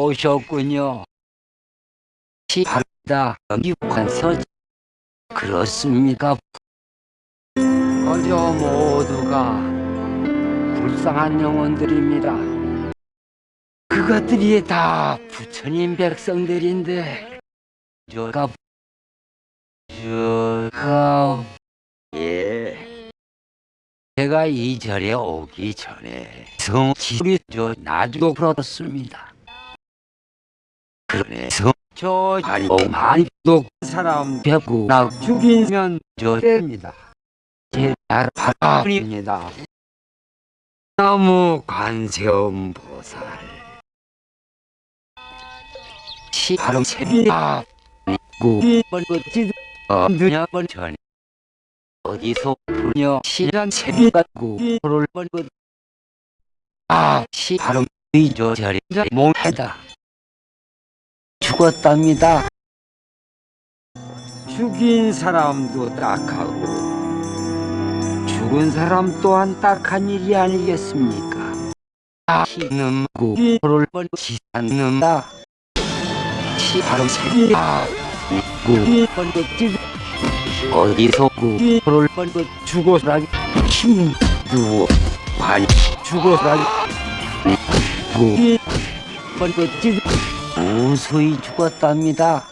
오셨군요. 시합다 유관서 그렇습니까? 어저 모두가 불쌍한 영혼들입니다. 그것들이 다 부처님 백성들인데 저가 저가 예 제가 이 절에 오기 전에 성지리 저 나주도 풀었습니다. 그래서 저 한오만독 사람 뵙고 나 죽이면 저 됩니다. 제 나라입니다. 나무 관세음 보살 시하름 세비아 구번 것지 어느냐 번 전 어디서 부녀 시란 세비가 구를 번것 아 시하름 의저 자리 몽해다 죽었답니다. 죽인 사람도 딱하고 죽은 사람 또한 딱한 일이 아니겠습니까? 아시는 구를 번치 않는다. 시 바로 세비야 구를 번치 어디서 구를 번치 죽어서라기 힘두어 관 죽어서라기 구 번치 무수히 죽었답니다.